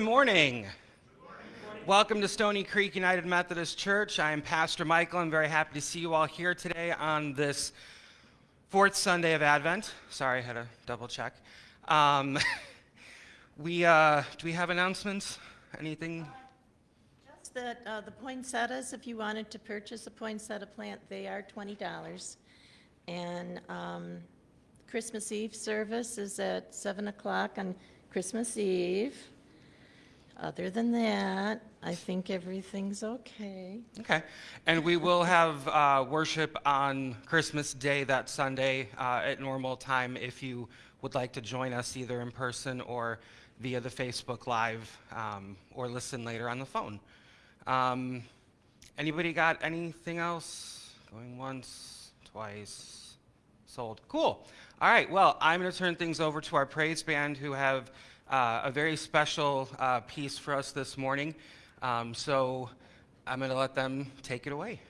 Good morning. Welcome to Stony Creek United Methodist Church. I am Pastor Michael. I'm very happy to see you all here today on this fourth Sunday of Advent. Sorry, I had to double check. Um, we, uh, do we have announcements? Anything? Just that uh, the poinsettias, if you wanted to purchase a poinsettia plant, they are $20. And um, Christmas Eve service is at 7 o'clock on Christmas Eve. Other than that, I think everything's okay. Okay. And we will have uh, worship on Christmas Day that Sunday uh, at normal time if you would like to join us either in person or via the Facebook Live um, or listen later on the phone. Um, anybody got anything else? Going once, twice, sold. Cool. All right. Well, I'm going to turn things over to our praise band who have uh, a very special uh, piece for us this morning. Um, so I'm going to let them take it away.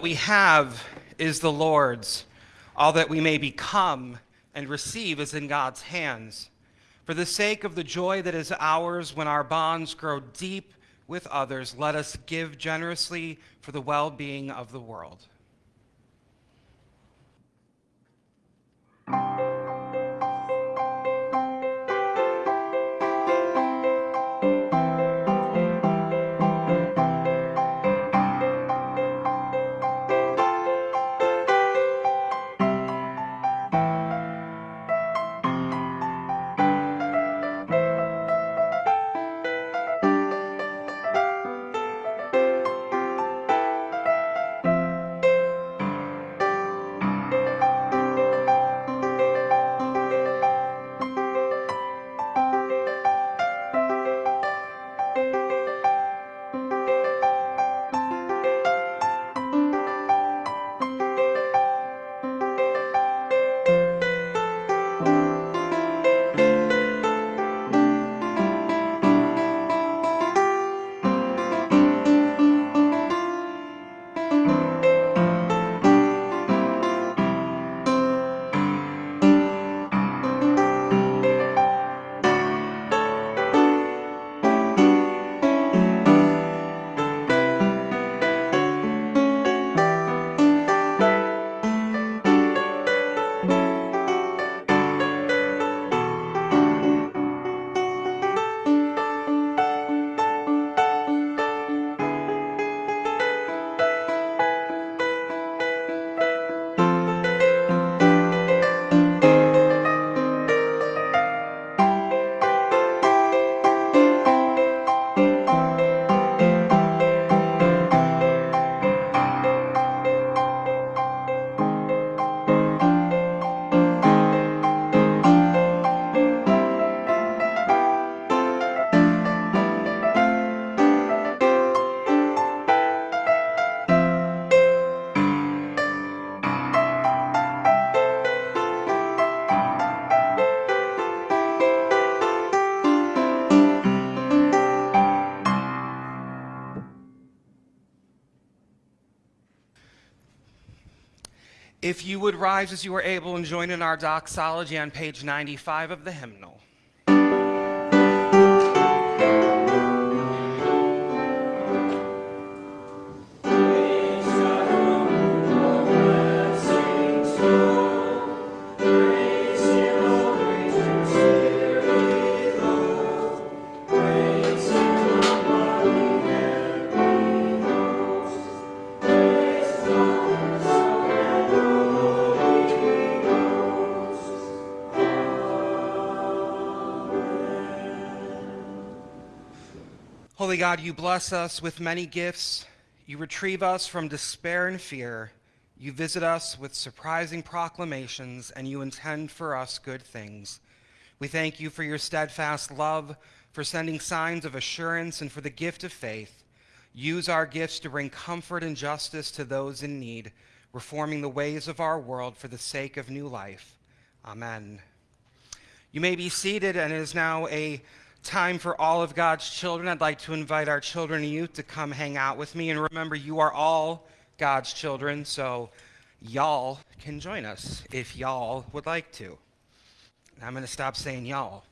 That we have is the Lord's. All that we may become and receive is in God's hands. For the sake of the joy that is ours when our bonds grow deep with others, let us give generously for the well being of the world. Rise as you are able and join in our doxology on page 95 of the hymnal. Holy God, you bless us with many gifts. You retrieve us from despair and fear. You visit us with surprising proclamations, and you intend for us good things. We thank you for your steadfast love, for sending signs of assurance, and for the gift of faith. Use our gifts to bring comfort and justice to those in need, reforming the ways of our world for the sake of new life. Amen. You may be seated, and it is now a time for all of God's children. I'd like to invite our children and youth to come hang out with me. And remember, you are all God's children, so y'all can join us if y'all would like to. I'm going to stop saying y'all.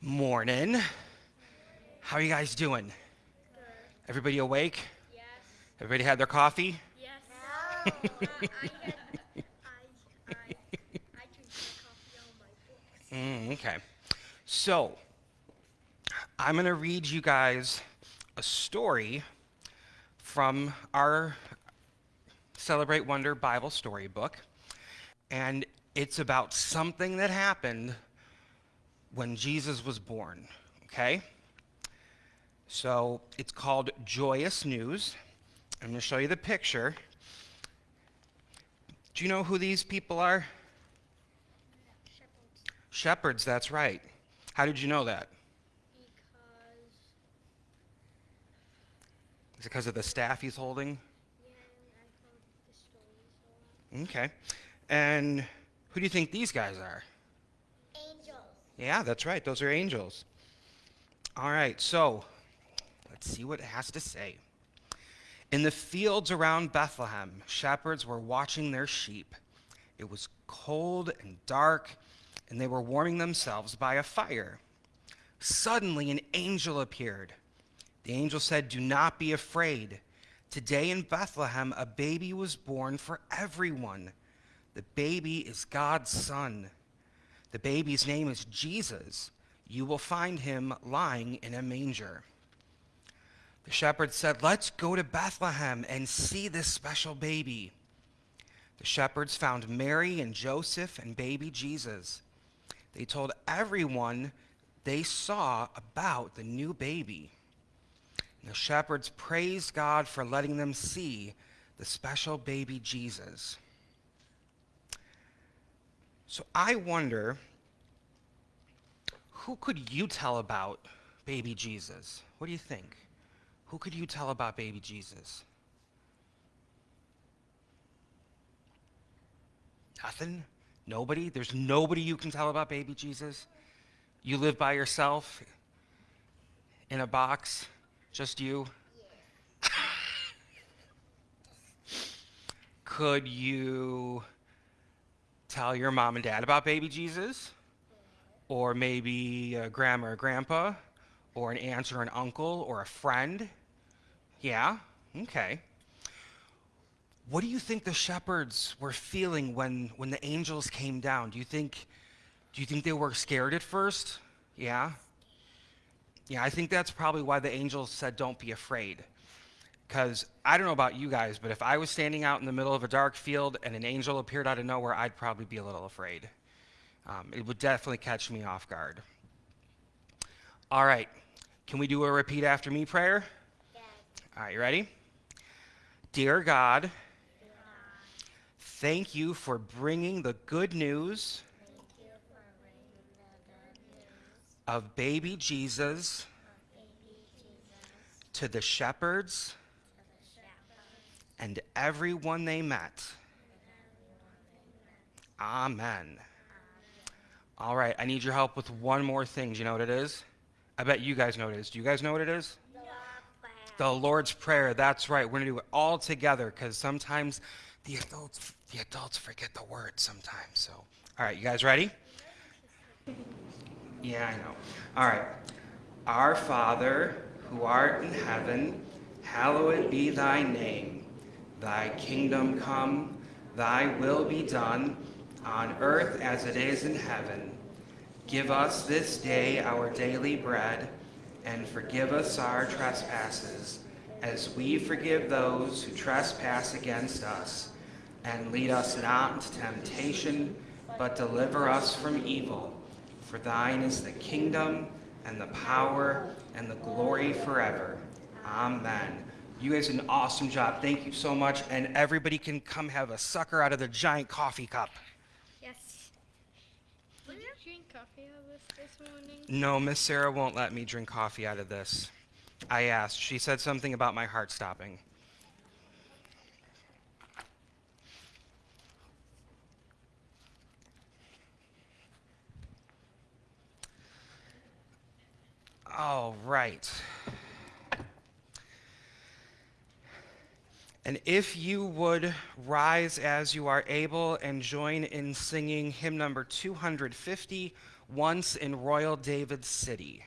Morning. How are you guys doing? Everybody awake? Yes. Everybody had their coffee? Mm, okay. So, I'm going to read you guys a story from our Celebrate Wonder Bible storybook. And it's about something that happened when Jesus was born. Okay? So, it's called Joyous News. I'm going to show you the picture. Do you know who these people are? Shepherds. Shepherds, that's right. How did you know that? Because, Is it because of the staff he's holding? yeah, I've heard the stories a. Okay. And who do you think these guys are? Angels. Yeah, that's right. Those are angels. All right, so let's see what it has to say. In the fields around Bethlehem, shepherds were watching their sheep. It was cold and dark, and they were warming themselves by a fire. Suddenly, an angel appeared. The angel said, Do not be afraid. Today in Bethlehem, a baby was born for everyone. The baby is God's son. The baby's name is Jesus. You will find him lying in a manger. The shepherds said, Let's go to Bethlehem and see this special baby. The shepherds found Mary and Joseph and baby Jesus. They told everyone they saw about the new baby. The shepherds praised God for letting them see the special baby Jesus. So I wonder who could you tell about baby Jesus? What do you think? Who could you tell about baby Jesus? Nothing? Nobody? There's nobody you can tell about baby Jesus? You live by yourself in a box? Just you? Could you tell your mom and dad about baby Jesus? Or maybe a grandma or grandpa? Or an aunt or an uncle or a friend? Yeah? Okay. What do you think the shepherds were feeling when, when the angels came down? Do you think do you think they were scared at first? Yeah? Yeah, I think that's probably why the angels said don't be afraid. Because I don't know about you guys, but if I was standing out in the middle of a dark field and an angel appeared out of nowhere, I'd probably be a little afraid. Um, it would definitely catch me off guard. All right, can we do a repeat after me prayer? All right, you ready? Dear God, thank you for bringing the good news of baby Jesus to the shepherds to the shepherds and everyone they met. and everyone they met. Amen. All right, I need your help with one more thing. Do you know what it is? I bet you guys know what it is. Do you guys know what it is? The Lord's Prayer. That's right. We're going to do it all together because sometimes the adults the adults forget the words sometimes. So, all right, you guys ready? Yeah, I know. All right. Our Father, who art in heaven, hallowed be thy name. Thy kingdom come, thy will be done, on earth as it is in heaven. Give us this day our daily bread, and forgive us our trespasses, as we forgive those who trespass against us. And lead us not into temptation, but deliver us from evil. For thine is the kingdom, and the power, and the glory forever. Amen. You guys did an awesome job. Thank you so much. And everybody can come have a sucker out of the giant coffee cup. Yes. Did you drink coffee out of this this No, Miss Sarah won't let me drink coffee out of this. I asked. She said something about my heart stopping. All right. And if you would rise as you are able and join in singing hymn number 250, Once in Royal David City.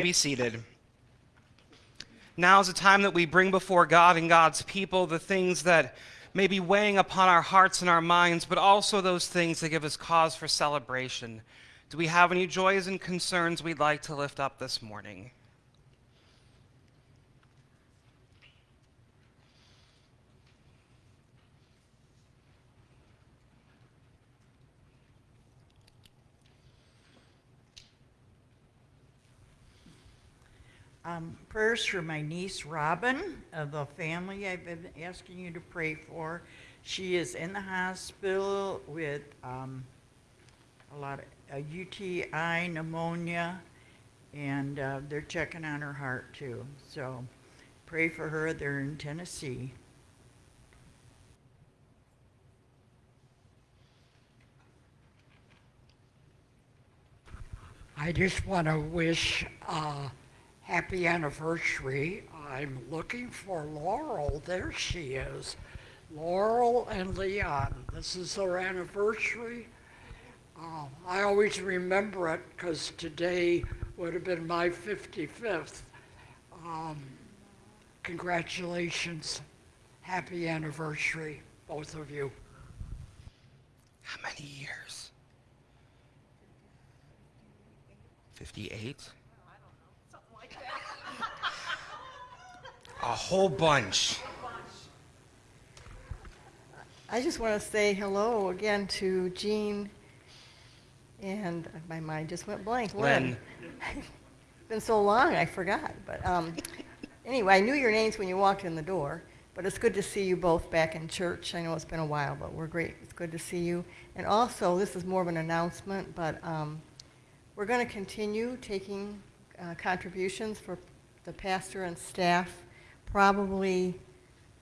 Be seated. Now is the time that we bring before God and God's people the things that may be weighing upon our hearts and our minds, but also those things that give us cause for celebration. Do we have any joys and concerns we'd like to lift up this morning? Um, prayers for my niece Robin, of the family I've been asking you to pray for. She is in the hospital with um, a lot of a UTI, pneumonia, and uh, they're checking on her heart too. So pray for her. They're in Tennessee. I just want to wish a happy anniversary. I'm looking for Laurel. There she is. Laurel and Leon. This is their anniversary. Uh, I always remember it because today would have been my 55th. Um, congratulations. Happy anniversary, both of you. How many years? 58? A whole bunch. I just want to say hello again to Jean, and my mind just went blank. Len. It's been so long, I forgot. But um, anyway, I knew your names when you walked in the door. But it's good to see you both back in church. I know it's been a while, but we're great. It's good to see you. And also, this is more of an announcement, but um, we're going to continue taking uh, contributions for the pastor and staff. Probably,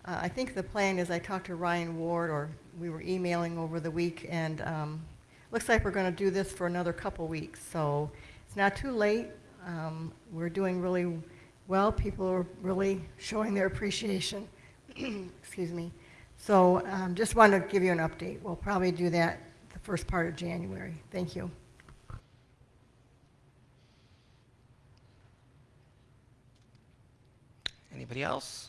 uh, I think the plan is I talked to Ryan Ward, or we were emailing over the week, and um, looks like we're going to do this for another couple weeks. So it's not too late. Um, we're doing really well. People are really showing their appreciation. Excuse me. So um, just wanted to give you an update. We'll probably do that the first part of January. Thank you. Anybody else?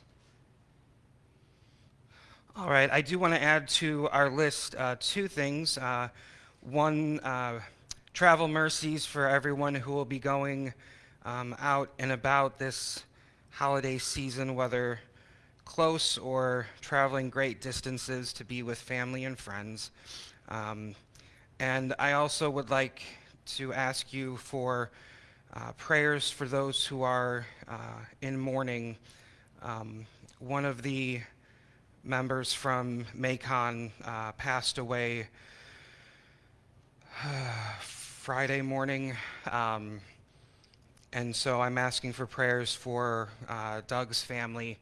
All right, I do want to add to our list uh, two things. Uh, one, uh, travel mercies for everyone who will be going um, out and about this holiday season, whether close or traveling great distances to be with family and friends. Um, and I also would like to ask you for uh, prayers for those who are uh, in mourning. Um, one of the members from Macon uh, passed away Friday morning. Um, and so I'm asking for prayers for uh, Doug's family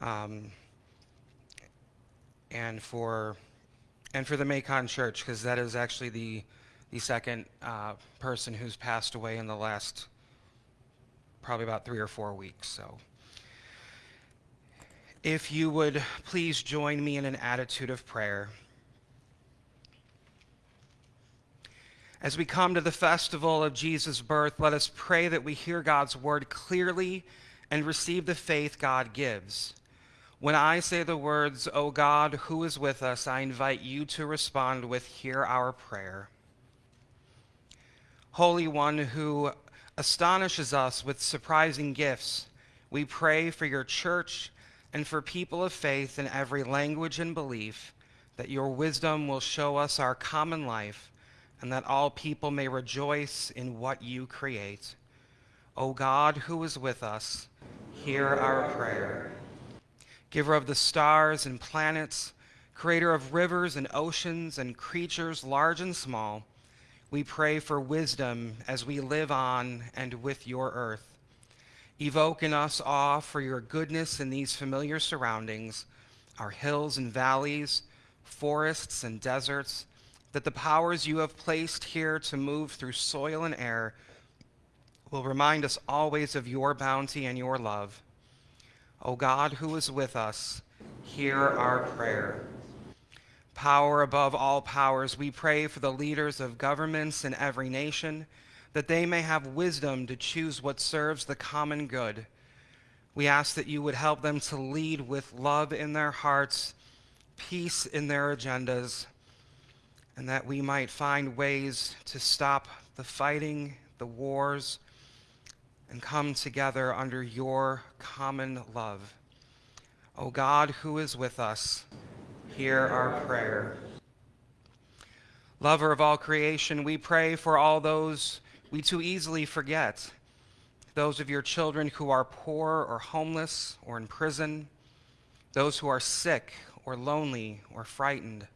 um, and for and for the Macon Church because that is actually the the second uh, person who's passed away in the last probably about three or four weeks. So, if you would please join me in an attitude of prayer. As we come to the festival of Jesus' birth, let us pray that we hear God's word clearly and receive the faith God gives. When I say the words, O God, who is with us, I invite you to respond with, Hear our prayer. Holy One who astonishes us with surprising gifts, we pray for your church and for people of faith in every language and belief, that your wisdom will show us our common life, and that all people may rejoice in what you create. O God, who is with us, hear our prayer. Giver of the stars and planets, creator of rivers and oceans and creatures large and small, we pray for wisdom as we live on and with your earth. Evoke in us awe for your goodness in these familiar surroundings, our hills and valleys, forests and deserts, that the powers you have placed here to move through soil and air will remind us always of your bounty and your love. O God, who is with us, hear our prayer. Power above all powers, we pray for the leaders of governments in every nation, that they may have wisdom to choose what serves the common good. We ask that you would help them to lead with love in their hearts, peace in their agendas, and that we might find ways to stop the fighting, the wars, and come together under your common love. O God, who is with us, hear our prayer. Lover of all creation, we pray for all those we too easily forget, those of your children who are poor or homeless or in prison, those who are sick or lonely or frightened,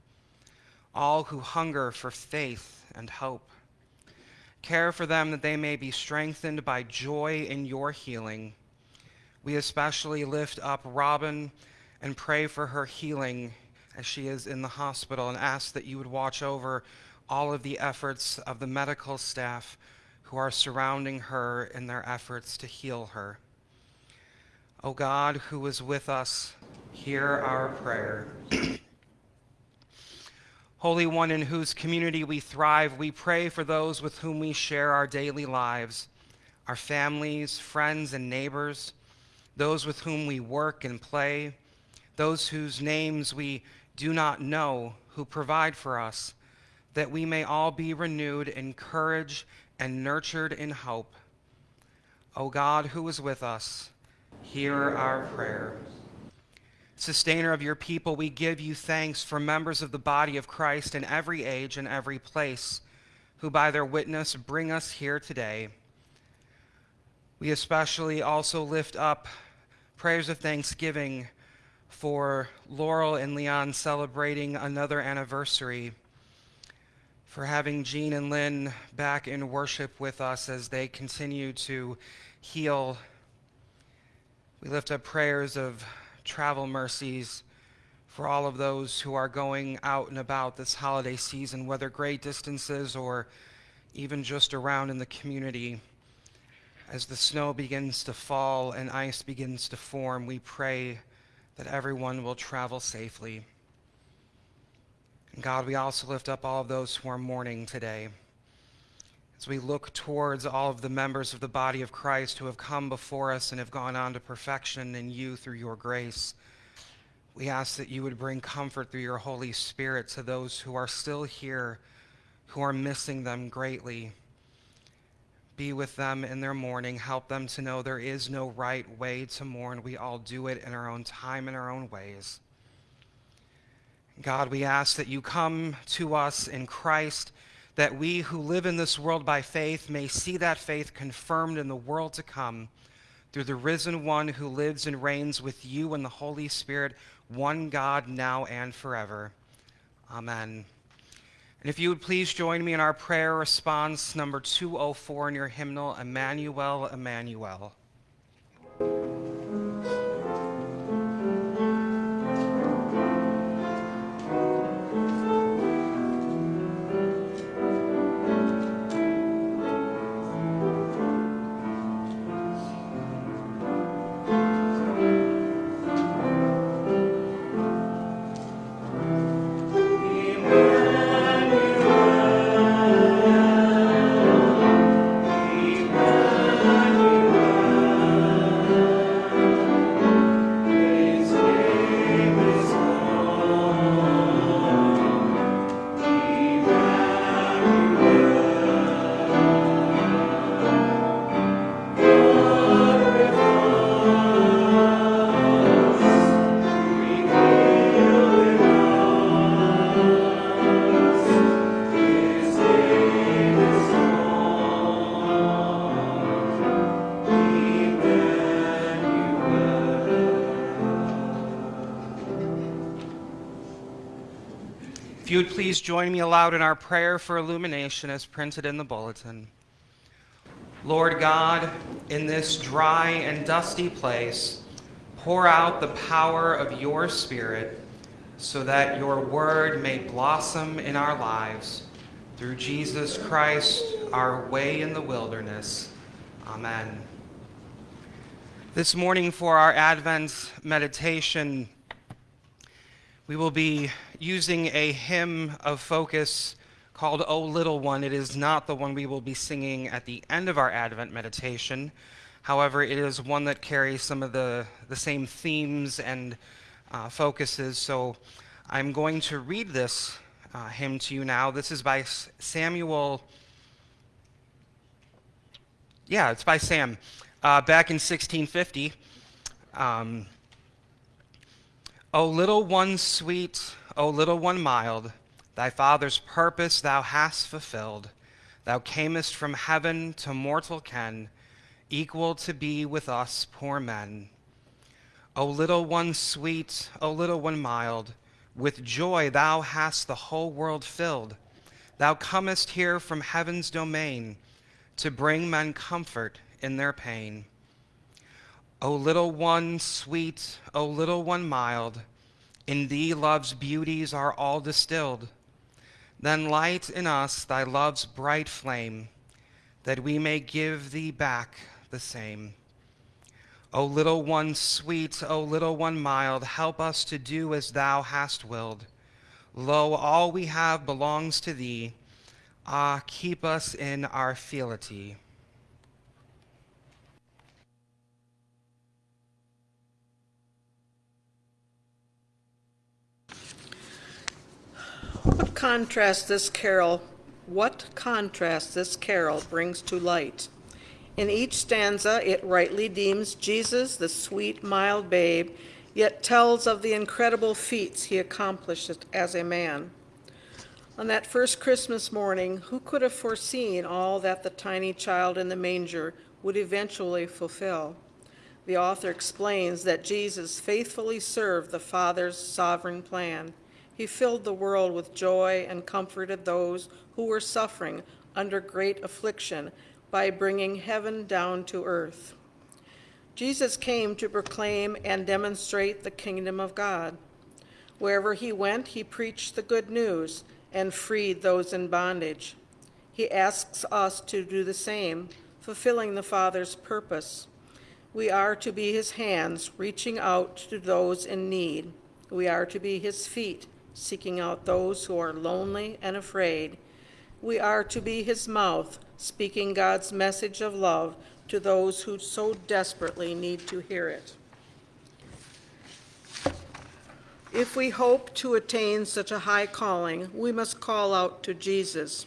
all who hunger for faith and hope. Care for them that they may be strengthened by joy in your healing. We especially lift up Robin and pray for her healing as she is in the hospital and ask that you would watch over all of the efforts of the medical staff who are surrounding her in their efforts to heal her. O God, who is with us, hear our prayer. Holy One, in whose community we thrive, we pray for those with whom we share our daily lives, our families, friends, and neighbors, those with whom we work and play, those whose names we do not know, who provide for us, that we may all be renewed in courage and nurtured in hope. O God, who is with us, hear our prayer. Sustainer of your people, we give you thanks for members of the body of Christ in every age and every place, who by their witness bring us here today. We especially also lift up prayers of thanksgiving for Laurel and Leon celebrating another anniversary, for having Jean and Lynn back in worship with us as they continue to heal. We lift up prayers of travel mercies for all of those who are going out and about this holiday season, whether great distances or even just around in the community. As the snow begins to fall and ice begins to form, we pray that everyone will travel safely. God, we also lift up all of those who are mourning today. As we look towards all of the members of the body of Christ who have come before us and have gone on to perfection in you through your grace, we ask that you would bring comfort through your Holy Spirit to those who are still here, who are missing them greatly. Be with them in their mourning. Help them to know there is no right way to mourn. We all do it in our own time, in our own ways. God, we ask that you come to us in Christ, that we who live in this world by faith may see that faith confirmed in the world to come through the risen one who lives and reigns with you and the Holy Spirit, one God, now and forever. Amen. And if you would please join me in our prayer response number 204 in your hymnal, Emmanuel, Emmanuel. Please join me aloud in our prayer for illumination as printed in the bulletin. Lord God, in this dry and dusty place, pour out the power of your Spirit so that your word may blossom in our lives. Through Jesus Christ, our way in the wilderness. Amen. This morning, for our Advent meditation, we will be using a hymn of focus called O Little One. It is not the one we will be singing at the end of our Advent meditation. However, it is one that carries some of the, the same themes and uh, focuses. So I'm going to read this uh, hymn to you now. This is by Samuel. Yeah, it's by Sam. Uh, back in 1650. Um, O little one sweet, O little one mild, thy father's purpose thou hast fulfilled. Thou camest from heaven to mortal ken, equal to be with us poor men. O little one sweet, O little one mild, with joy thou hast the whole world filled. Thou comest here from heaven's domain to bring men comfort in their pain. O little one sweet, O little one mild, in thee love's beauties are all distilled. Then light in us thy love's bright flame, that we may give thee back the same. O little one sweet, O little one mild, help us to do as thou hast willed. Lo, all we have belongs to thee. Ah, keep us in our fealty. What contrast this carol, what contrast this carol brings to light. In each stanza, it rightly deems Jesus the sweet, mild babe, yet tells of the incredible feats he accomplished as a man. On that first Christmas morning, who could have foreseen all that the tiny child in the manger would eventually fulfill? The author explains that Jesus faithfully served the Father's sovereign plan. He filled the world with joy and comforted those who were suffering under great affliction by bringing heaven down to earth. Jesus came to proclaim and demonstrate the kingdom of God. Wherever he went, he preached the good news and freed those in bondage. He asks us to do the same, fulfilling the Father's purpose. We are to be his hands, reaching out to those in need. We are to be his feet, seeking out those who are lonely and afraid. We are to be his mouth, speaking God's message of love to those who so desperately need to hear it. If we hope to attain such a high calling, we must call out to Jesus.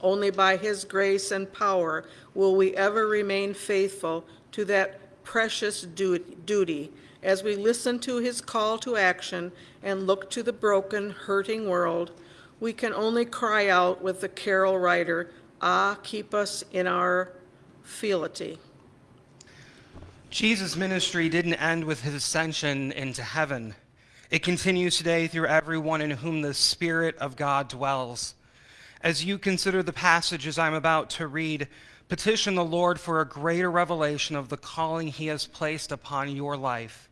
Only by his grace and power will we ever remain faithful to that precious duty as we listen to his call to action and look to the broken, hurting world. We can only cry out with the carol writer, Ah, keep us in our fealty. Jesus' ministry didn't end with his ascension into heaven. It continues today through everyone in whom the Spirit of God dwells. As you consider the passages I'm about to read, petition the Lord for a greater revelation of the calling he has placed upon your life.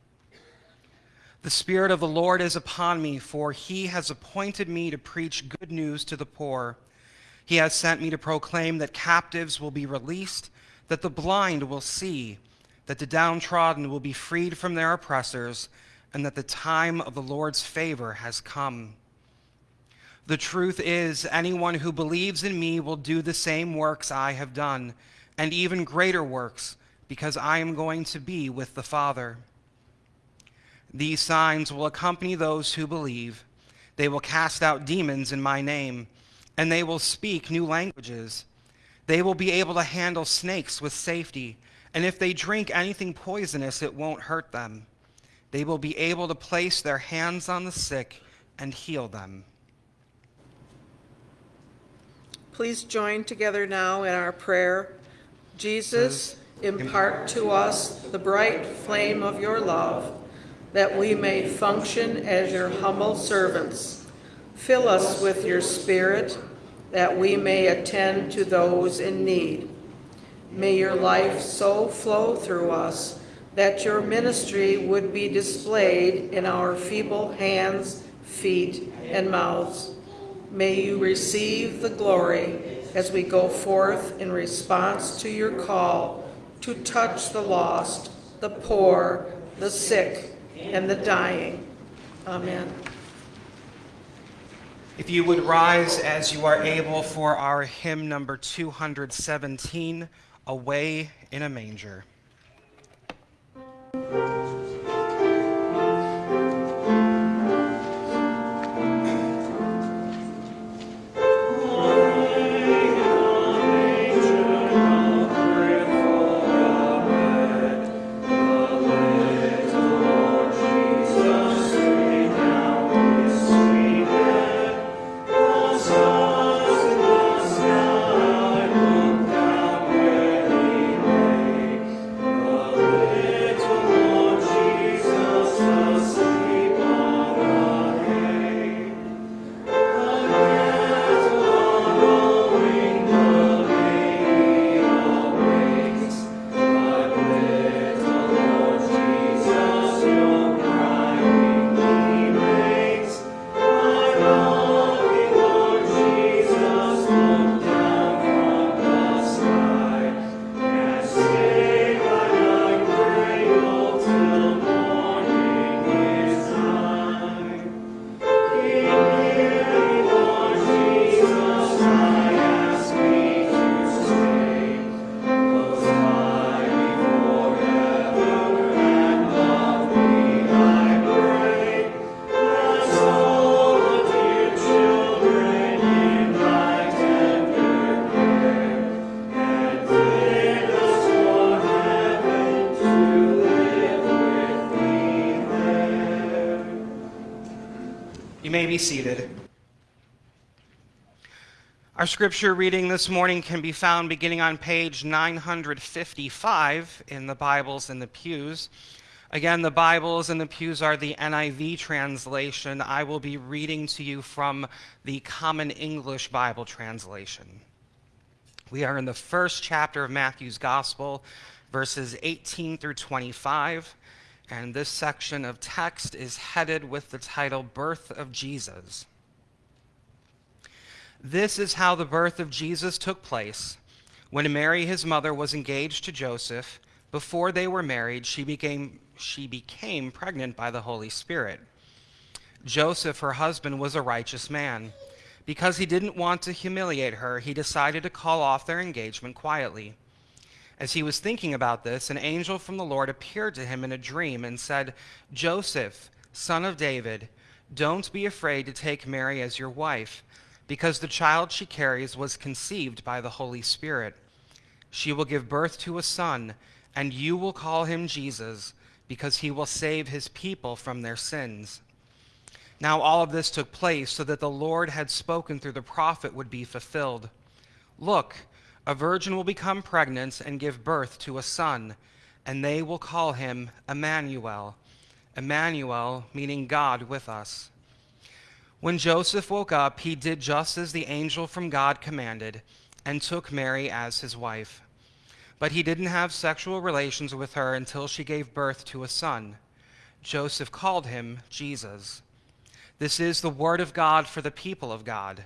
The Spirit of the Lord is upon me, for he has appointed me to preach good news to the poor. He has sent me to proclaim that captives will be released, that the blind will see, that the downtrodden will be freed from their oppressors, and that the time of the Lord's favor has come. The truth is, anyone who believes in me will do the same works I have done, and even greater works, because I am going to be with the Father. These signs will accompany those who believe. They will cast out demons in my name and they will speak new languages. They will be able to handle snakes with safety, and if they drink anything poisonous, it won't hurt them. They will be able to place their hands on the sick and heal them. Please join together now in our prayer. Jesus, impart to us the bright flame of your love, that we may function as your humble servants Fill us with your Spirit, that we may attend to those in need. May your life so flow through us that your ministry would be displayed in our feeble hands, feet, and mouths. May you receive the glory as we go forth in response to your call to touch the lost, the poor, the sick, and the dying. Amen. If you would rise as you are able for our hymn number 217, Away in a Manger. Be seated. Our scripture reading this morning can be found beginning on page 955 in the Bibles in the pews. Again, the Bibles in the pews are the NIV translation. I will be reading to you from the Common English Bible translation. We are in the first chapter of Matthew's Gospel, verses 18 through 25. And this section of text is headed with the title Birth of Jesus. This is how the birth of Jesus took place. When Mary, his mother, was engaged to Joseph, before they were married, she became, she became pregnant by the Holy Spirit. Joseph, her husband, was a righteous man. Because he didn't want to humiliate her, he decided to call off their engagement quietly. As he was thinking about this, an angel from the Lord appeared to him in a dream and said, Joseph, son of David, don't be afraid to take Mary as your wife, because the child she carries was conceived by the Holy Spirit. She will give birth to a son, and you will call him Jesus, because he will save his people from their sins. Now all of this took place so that the Lord had spoken through the prophet would be fulfilled. Look, a virgin will become pregnant and give birth to a son, and they will call him Emmanuel. Emmanuel, meaning God with us. When Joseph woke up, he did just as the angel from God commanded and took Mary as his wife. But he didn't have sexual relations with her until she gave birth to a son. Joseph called him Jesus. This is the word of God for the people of God.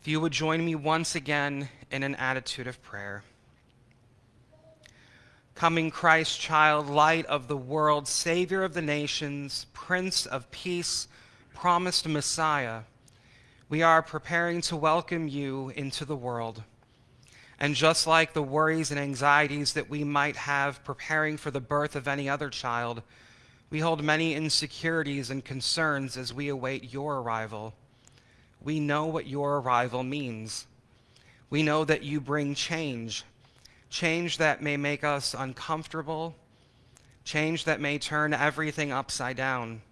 If you would join me once again in an attitude of prayer. Coming Christ, child, light of the world, Savior of the nations, Prince of peace, promised Messiah, we are preparing to welcome you into the world. And just like the worries and anxieties that we might have preparing for the birth of any other child, we hold many insecurities and concerns as we await your arrival. We know what your arrival means. We know that you bring change, change that may make us uncomfortable, change that may turn everything upside down.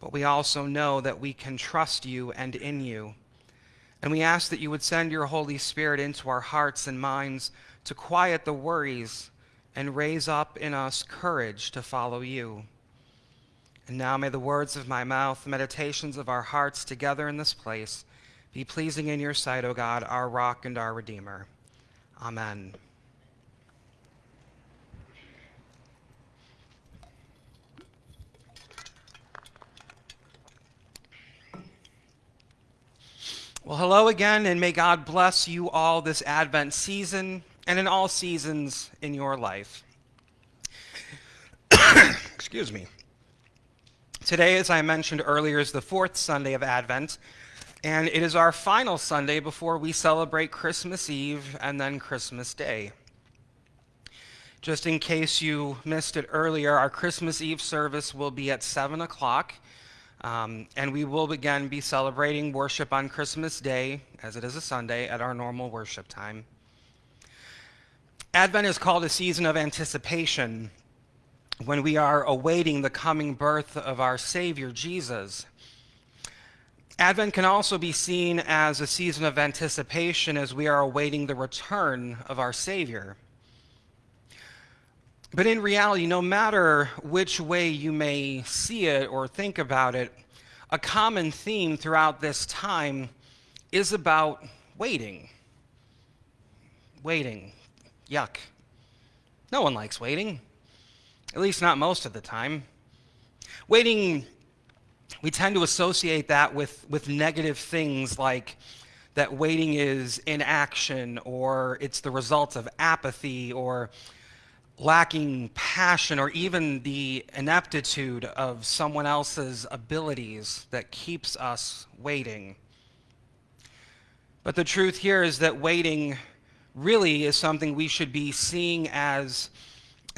But we also know that we can trust you and in you. And we ask that you would send your Holy Spirit into our hearts and minds to quiet the worries and raise up in us courage to follow you. And now may the words of my mouth, the meditations of our hearts together in this place, be pleasing in your sight, O God, our rock and our redeemer. Amen. Well, hello again, and may God bless you all this Advent season and in all seasons in your life. Excuse me. Today, as I mentioned earlier, is the fourth Sunday of Advent, and it is our final Sunday before we celebrate Christmas Eve and then Christmas Day. Just in case you missed it earlier, our Christmas Eve service will be at 7 o'clock, um, and we will again be celebrating worship on Christmas Day, as it is a Sunday, at our normal worship time. Advent is called a season of anticipation when we are awaiting the coming birth of our Savior, Jesus. Advent can also be seen as a season of anticipation as we are awaiting the return of our Savior. But in reality, no matter which way you may see it or think about it, a common theme throughout this time is about waiting. Waiting. Yuck. No one likes waiting, at least not most of the time. Waiting, we tend to associate that with, with negative things like that waiting is inaction or it's the result of apathy or lacking passion or even the ineptitude of someone else's abilities that keeps us waiting. But the truth here is that waiting really is something we should be seeing as,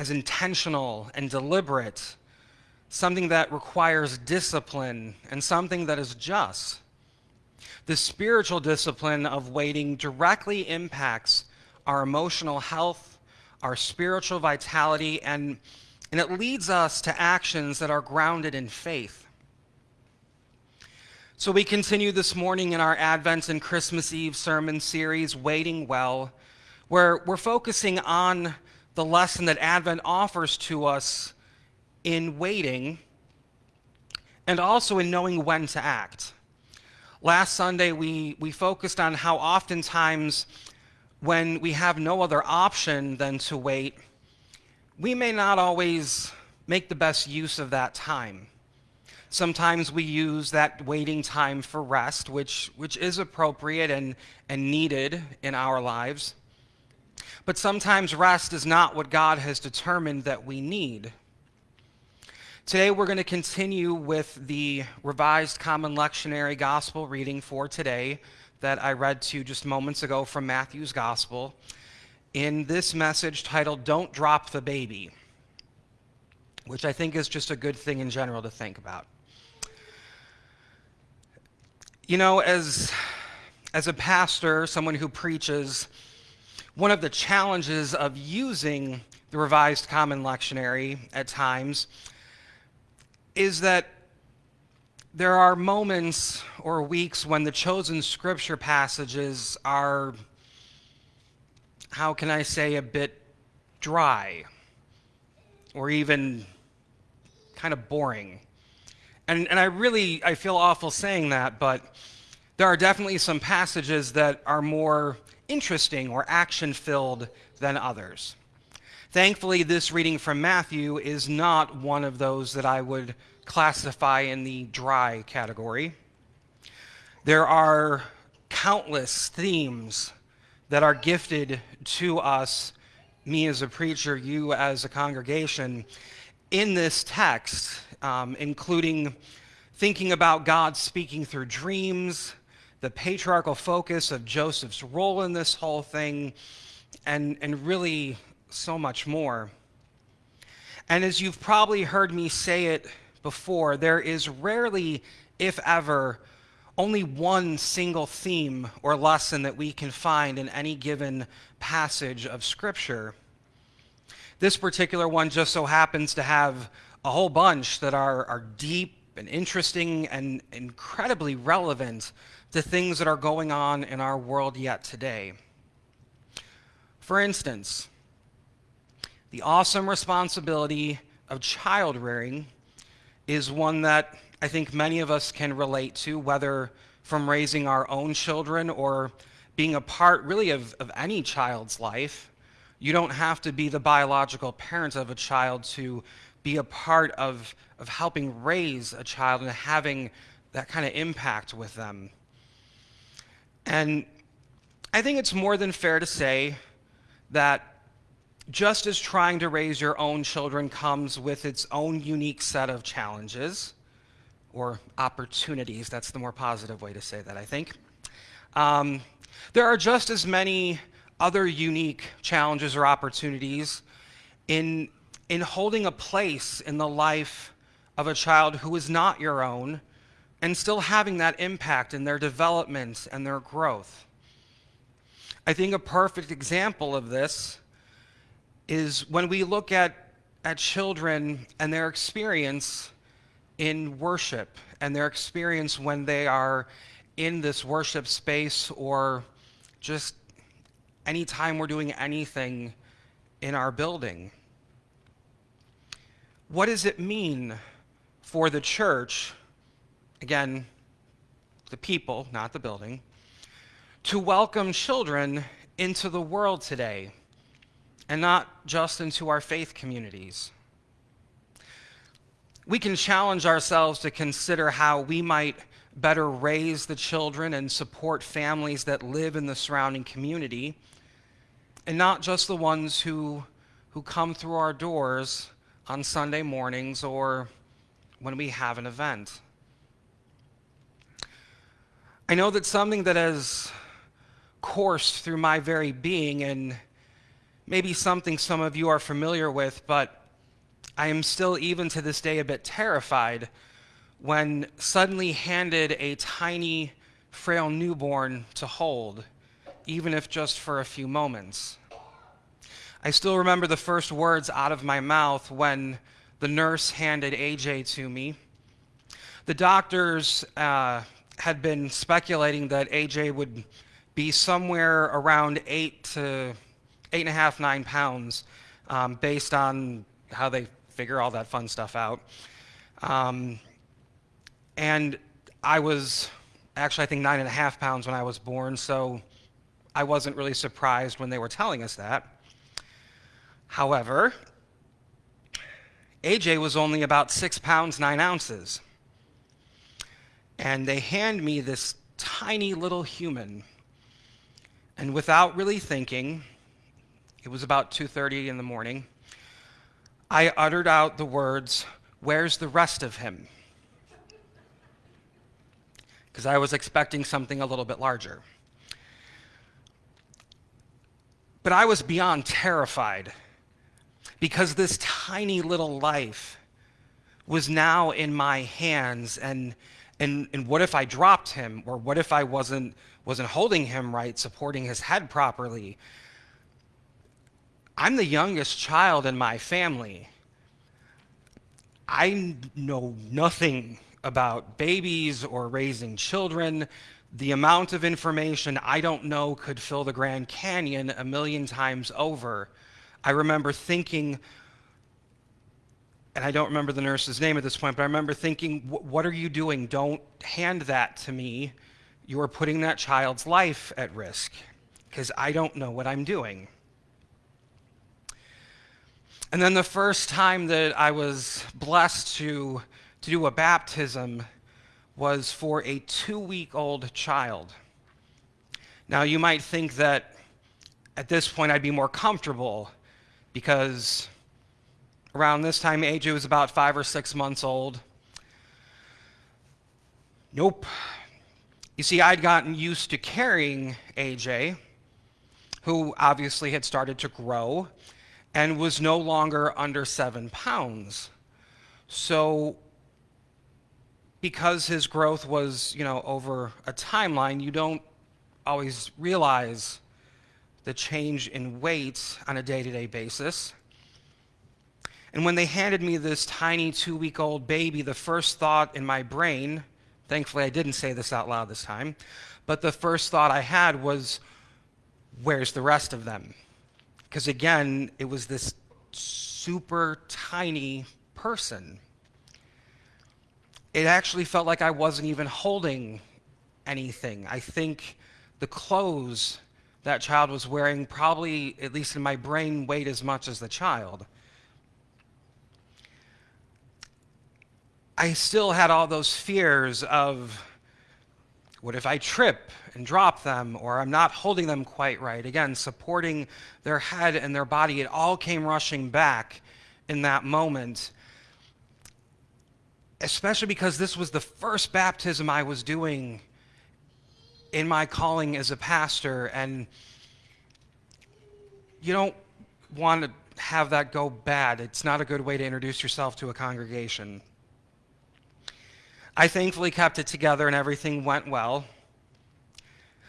as intentional and deliberate, something that requires discipline and something that is just. The spiritual discipline of waiting directly impacts our emotional health, our spiritual vitality, and, and it leads us to actions that are grounded in faith. So we continue this morning in our Advent and Christmas Eve sermon series, Waiting Well, where we're focusing on the lesson that Advent offers to us in waiting and also in knowing when to act. Last Sunday, we, we focused on how oftentimes when we have no other option than to wait, we may not always make the best use of that time. Sometimes we use that waiting time for rest, which, which is appropriate and, and needed in our lives. But sometimes rest is not what God has determined that we need. Today we're going to continue with the Revised Common Lectionary Gospel reading for today that I read to you just moments ago from Matthew's Gospel in this message titled Don't Drop the Baby, which I think is just a good thing in general to think about. You know, as, as a pastor, someone who preaches, one of the challenges of using the Revised Common Lectionary at times is that there are moments or weeks when the chosen scripture passages are, how can I say, a bit dry or even kind of boring. And, and I really, I feel awful saying that, but there are definitely some passages that are more interesting or action filled than others. Thankfully, this reading from Matthew is not one of those that I would classify in the dry category. There are countless themes that are gifted to us, me as a preacher, you as a congregation, in this text um, including thinking about God speaking through dreams, the patriarchal focus of Joseph's role in this whole thing, and, and really so much more. And as you've probably heard me say it before, there is rarely, if ever, only one single theme or lesson that we can find in any given passage of Scripture. This particular one just so happens to have a whole bunch that are, are deep and interesting and incredibly relevant to things that are going on in our world yet today. For instance, the awesome responsibility of child rearing is one that I think many of us can relate to, whether from raising our own children or being a part really of, of any child's life. You don't have to be the biological parent of a child to be a part of, of helping raise a child and having that kind of impact with them. And I think it's more than fair to say that just as trying to raise your own children comes with its own unique set of challenges, or opportunities. That's the more positive way to say that, I think. Um, there are just as many other unique challenges or opportunities in, in holding a place in the life of a child who is not your own and still having that impact in their development and their growth. I think a perfect example of this is when we look at, at children and their experience in worship and their experience when they are in this worship space or just anytime we're doing anything in our building. What does it mean for the church, again, the people, not the building, to welcome children into the world today and not just into our faith communities? We can challenge ourselves to consider how we might better raise the children and support families that live in the surrounding community, and not just the ones who, who come through our doors on Sunday mornings or when we have an event. I know that something that has coursed through my very being, and maybe something some of you are familiar with, but I am still, even to this day, a bit terrified when suddenly handed a tiny, frail newborn to hold, even if just for a few moments. I still remember the first words out of my mouth when the nurse handed AJ to me. The doctors uh, had been speculating that AJ would be somewhere around eight to eight and a half, nine pounds, um, based on how they figure all that fun stuff out. Um, and I was actually, I think, nine and a half pounds when I was born, so I wasn't really surprised when they were telling us that. However, AJ was only about six pounds, nine ounces. And they hand me this tiny little human. And without really thinking, it was about 2:30 in the morning, I uttered out the words, "Where's the rest of him?" because I was expecting something a little bit larger. But I was beyond terrified because this tiny little life was now in my hands and and and what if I dropped him or what if I wasn't wasn't holding him right supporting his head properly I'm the youngest child in my family I know nothing about babies or raising children. The amount of information I don't know could fill the Grand Canyon a million times over. I remember thinking, and I don't remember the nurse's name at this point, but I remember thinking, what are you doing? Don't hand that to me. You are putting that child's life at risk because I don't know what I'm doing. And then the first time that I was blessed to to do a baptism was for a two week old child. Now, you might think that at this point I'd be more comfortable because around this time, AJ was about five or six months old. Nope. You see, I'd gotten used to carrying AJ, who obviously had started to grow and was no longer under seven pounds. So because his growth was, you know, over a timeline, you don't always realize the change in weight on a day-to-day basis. And when they handed me this tiny two-week-old baby, the first thought in my brain, thankfully I didn't say this out loud this time, but the first thought I had was, where's the rest of them? Because again, it was this super tiny person it actually felt like I wasn't even holding anything. I think the clothes that child was wearing probably, at least in my brain, weighed as much as the child. I still had all those fears of what if I trip and drop them, or I'm not holding them quite right? Again, supporting their head and their body, it all came rushing back in that moment. especially because this was the first baptism I was doing in my calling as a pastor, and you don't want to have that go bad. It's not a good way to introduce yourself to a congregation. I thankfully kept it together and everything went well.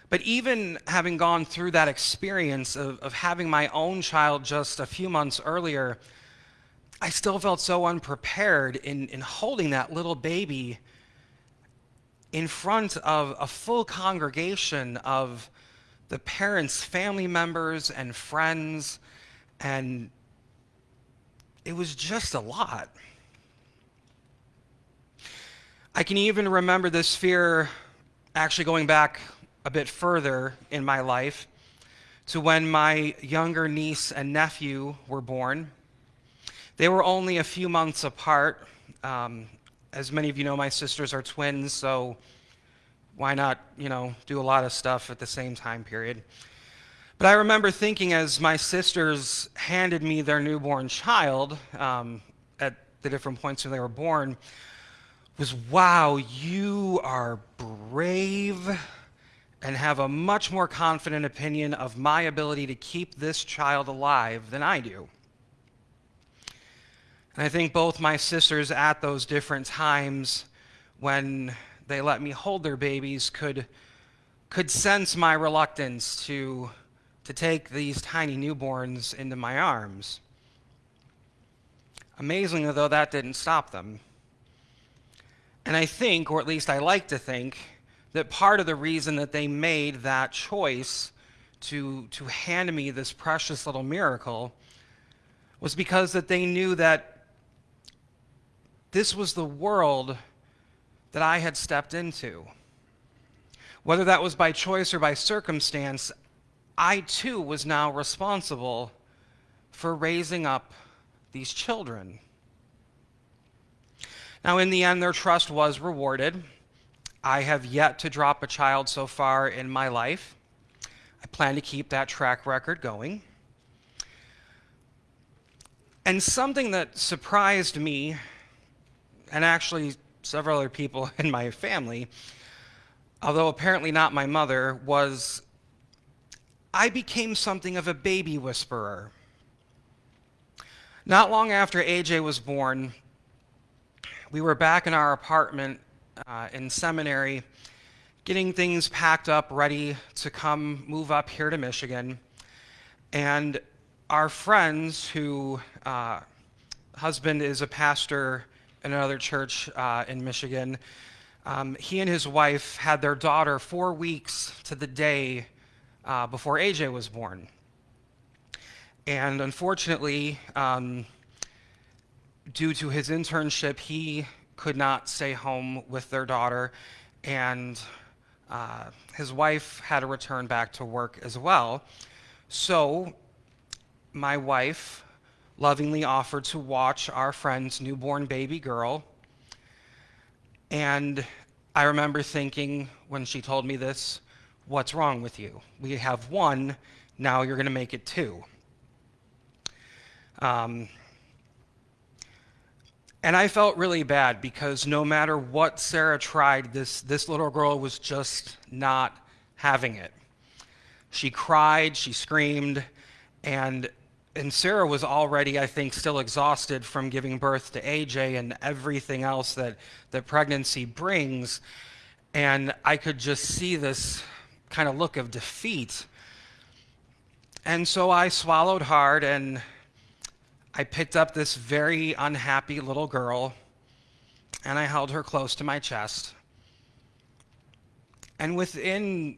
But even having gone through that experience of, of having my own child just a few months earlier, I still felt so unprepared in, in holding that little baby in front of a full congregation of the parents' family members and friends, and it was just a lot. I can even remember this fear actually going back a bit further in my life to when my younger niece and nephew were born. They were only a few months apart. Um, as many of you know, my sisters are twins, so why not, you know, do a lot of stuff at the same time period? But I remember thinking as my sisters handed me their newborn child um, at the different points when they were born, was wow, you are brave and have a much more confident opinion of my ability to keep this child alive than I do. And I think both my sisters at those different times when they let me hold their babies could, could sense my reluctance to, to take these tiny newborns into my arms. Amazingly, though, that didn't stop them. And I think, or at least I like to think, that part of the reason that they made that choice to, to hand me this precious little miracle was because that they knew that this was the world that I had stepped into. Whether that was by choice or by circumstance, I too was now responsible for raising up these children. Now, in the end, their trust was rewarded. I have yet to drop a child so far in my life. I plan to keep that track record going. And something that surprised me, and actually several other people in my family, although apparently not my mother, was I became something of a baby whisperer. Not long after AJ was born, we were back in our apartment uh, in seminary, getting things packed up, ready to come move up here to Michigan. And our friends, who uh, husband is a pastor in another church uh, in Michigan, um, he and his wife had their daughter four weeks to the day uh, before AJ was born. And unfortunately, um, due to his internship, he could not stay home with their daughter, and uh, his wife had to return back to work as well. So, my wife lovingly offered to watch our friend's newborn baby girl. And I remember thinking when she told me this, what's wrong with you? We have one, now you're going to make it two. Um, and I felt really bad because no matter what Sarah tried, this, this little girl was just not having it. She cried, she screamed, and, and Sarah was already, I think, still exhausted from giving birth to AJ and everything else that, that pregnancy brings. And I could just see this kind of look of defeat. And so I swallowed hard and I picked up this very unhappy little girl and I held her close to my chest. And within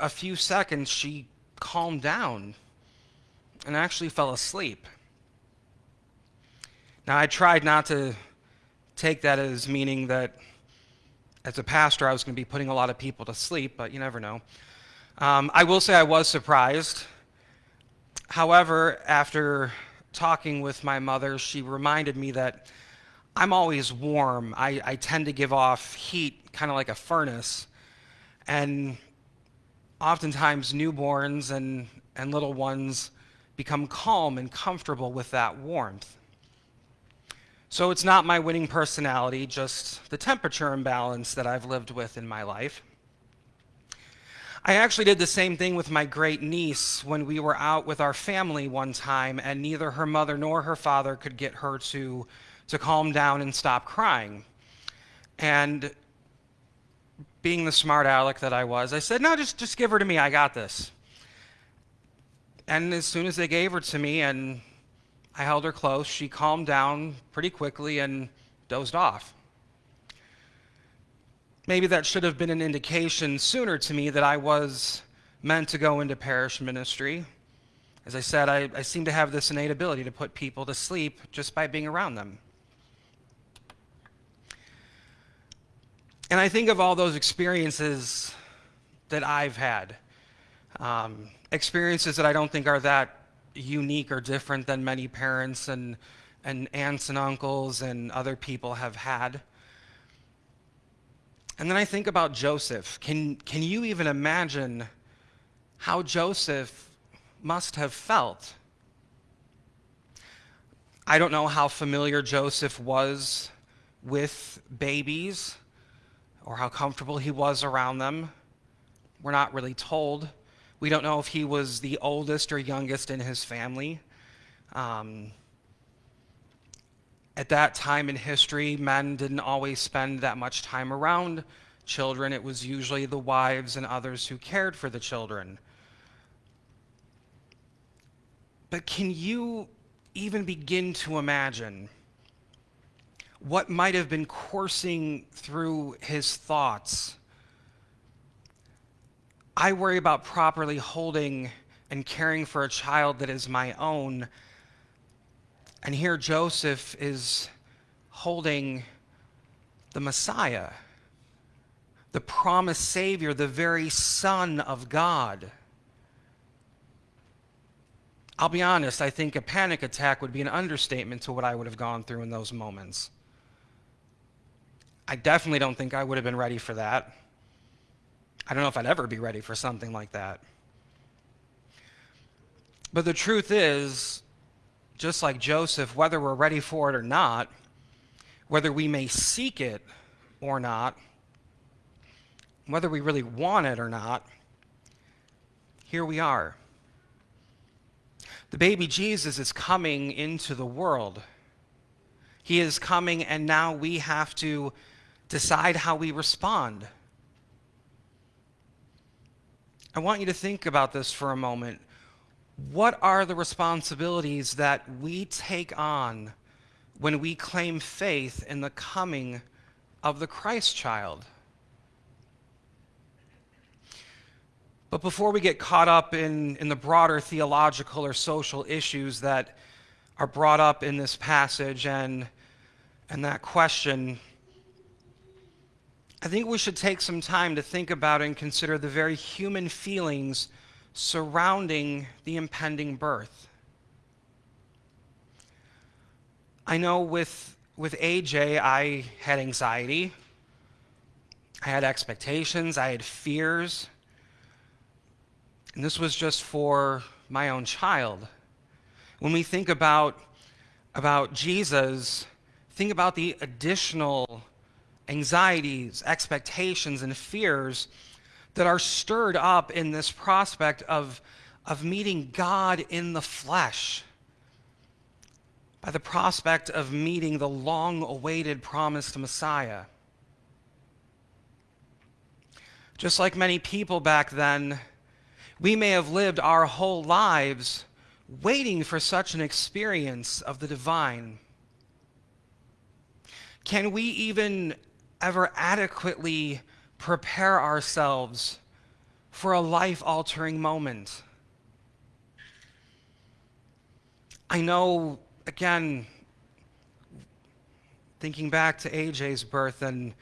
a few seconds, she calmed down and actually fell asleep. Now, I tried not to take that as meaning that as a pastor, I was going to be putting a lot of people to sleep, but you never know. Um, I will say I was surprised. However, after talking with my mother, she reminded me that I'm always warm. I, I tend to give off heat, kind of like a furnace. And oftentimes, newborns and, and little ones become calm and comfortable with that warmth. So it's not my winning personality, just the temperature imbalance that I've lived with in my life. I actually did the same thing with my great niece when we were out with our family one time, and neither her mother nor her father could get her to, to calm down and stop crying. And being the smart aleck that I was, I said, No, just, just give her to me. I got this. And as soon as they gave her to me and I held her close, she calmed down pretty quickly and dozed off. Maybe that should have been an indication sooner to me that I was meant to go into parish ministry. As I said, I, I seem to have this innate ability to put people to sleep just by being around them. And I think of all those experiences that I've had, um, experiences that I don't think are that unique or different than many parents and, and aunts and uncles and other people have had. And then I think about Joseph. Can, can you even imagine how Joseph must have felt? I don't know how familiar Joseph was with babies or how comfortable he was around them. We're not really told. We don't know if he was the oldest or youngest in his family. Um, at that time in history, men didn't always spend that much time around children. It was usually the wives and others who cared for the children. But can you even begin to imagine what might have been coursing through his thoughts? I worry about properly holding and caring for a child that is my own and here Joseph is holding the Messiah, the promised Savior, the very Son of God. I'll be honest, I think a panic attack would be an understatement to what I would have gone through in those moments. I definitely don't think I would have been ready for that. I don't know if I'd ever be ready for something like that. But the truth is, just like Joseph, whether we're ready for it or not, whether we may seek it or not, whether we really want it or not, here we are. The baby Jesus is coming into the world. He is coming, and now we have to decide how we respond. I want you to think about this for a moment what are the responsibilities that we take on when we claim faith in the coming of the Christ child? But before we get caught up in, in the broader theological or social issues that are brought up in this passage and, and that question, I think we should take some time to think about and consider the very human feelings surrounding the impending birth. I know with, with AJ, I had anxiety, I had expectations, I had fears, and this was just for my own child. When we think about, about Jesus, think about the additional anxieties, expectations, and fears that are stirred up in this prospect of, of meeting God in the flesh, by the prospect of meeting the long awaited promised Messiah. Just like many people back then, we may have lived our whole lives waiting for such an experience of the divine. Can we even ever adequately prepare ourselves for a life altering moment. I know, again, thinking back to AJ's birth, and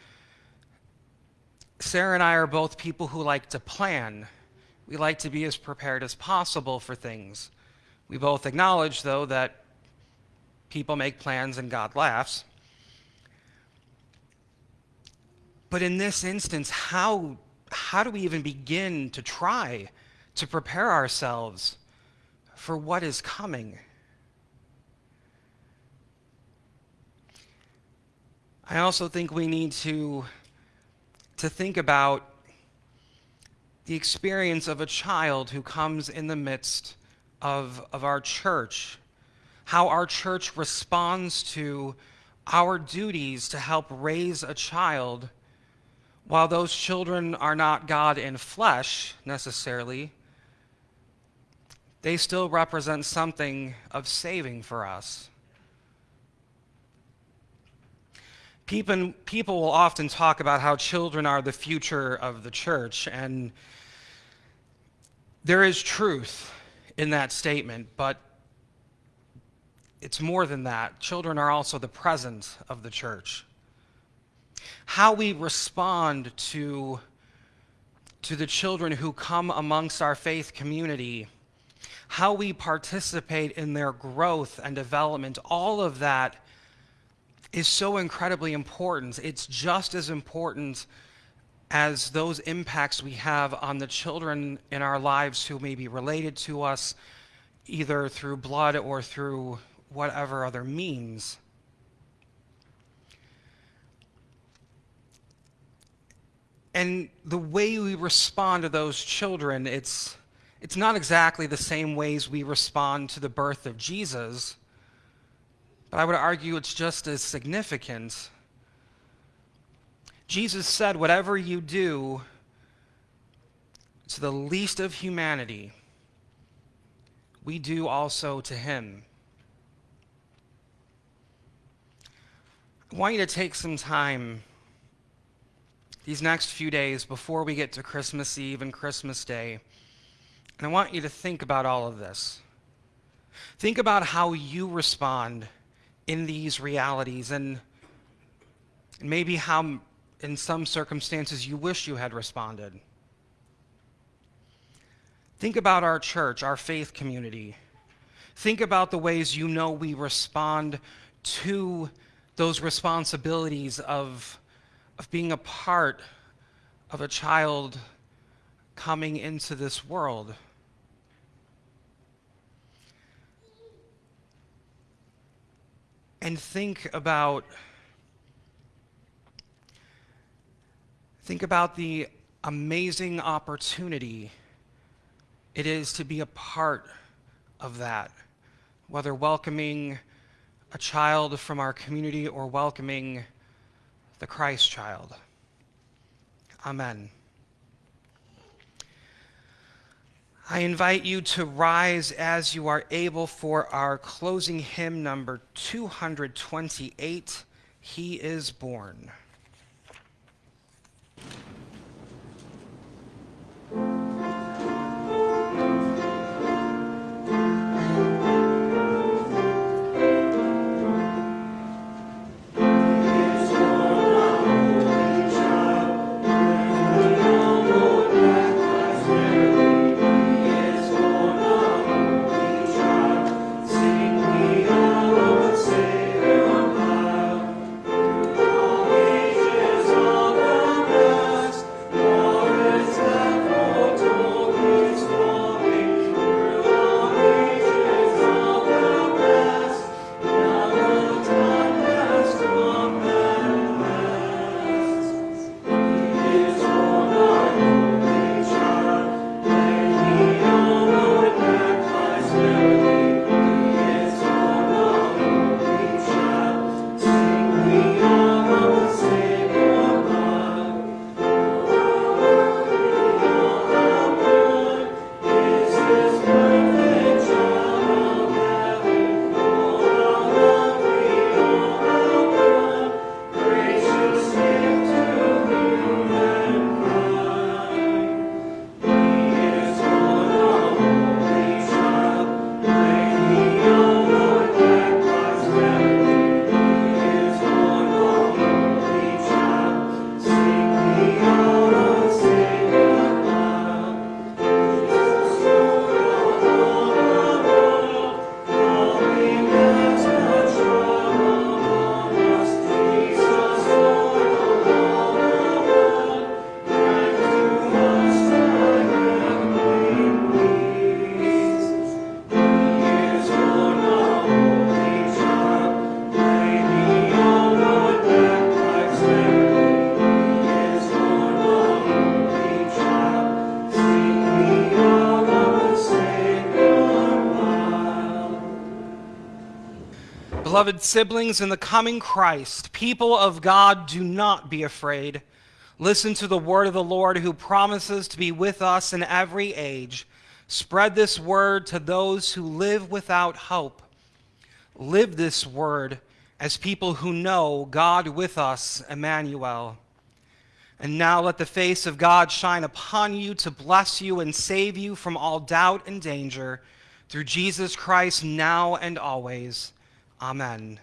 Sarah and I are both people who like to plan. We like to be as prepared as possible for things. We both acknowledge, though, that people make plans and God laughs. But in this instance, how, how do we even begin to try to prepare ourselves for what is coming? I also think we need to, to think about the experience of a child who comes in the midst of, of our church, how our church responds to our duties to help raise a child while those children are not God in flesh necessarily, they still represent something of saving for us. People, will often talk about how children are the future of the church, and there is truth in that statement, but it's more than that. Children are also the present of the church. How we respond to, to the children who come amongst our faith community, how we participate in their growth and development, all of that is so incredibly important. It's just as important as those impacts we have on the children in our lives who may be related to us, either through blood or through whatever other means. And the way we respond to those children, it's, it's not exactly the same ways we respond to the birth of Jesus, but I would argue it's just as significant. Jesus said, Whatever you do to the least of humanity, we do also to him. I want you to take some time these next few days before we get to Christmas Eve and Christmas Day, and I want you to think about all of this. Think about how you respond in these realities and maybe how, in some circumstances, you wish you had responded. Think about our church, our faith community. Think about the ways you know we respond to those responsibilities of, of being a part of a child coming into this world. And think about think about the amazing opportunity it is to be a part of that, whether welcoming a child from our community or welcoming the Christ child. Amen. I invite you to rise as you are able for our closing hymn number 228 He is Born. Beloved siblings in the coming Christ, people of God, do not be afraid. Listen to the word of the Lord who promises to be with us in every age. Spread this word to those who live without hope. Live this word as people who know God with us, Emmanuel. And now let the face of God shine upon you to bless you and save you from all doubt and danger through Jesus Christ now and always. Amen.